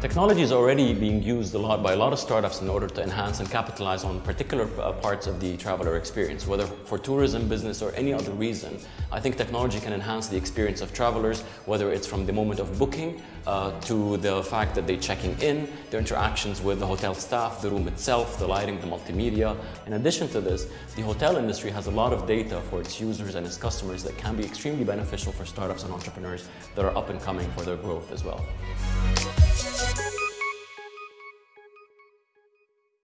Technology is already being used a lot by a lot of startups in order to enhance and capitalize on particular uh, parts of the traveler experience, whether for tourism, business, or any other reason. I think technology can enhance the experience of travelers, whether it's from the moment of booking uh, to the fact that they're checking in, their interactions with the hotel staff, the room itself, the lighting, the multimedia. In addition to this, the hotel industry has a lot of data for its users and its customers that can be extremely beneficial for startups and entrepreneurs that are up and coming for their growth as well.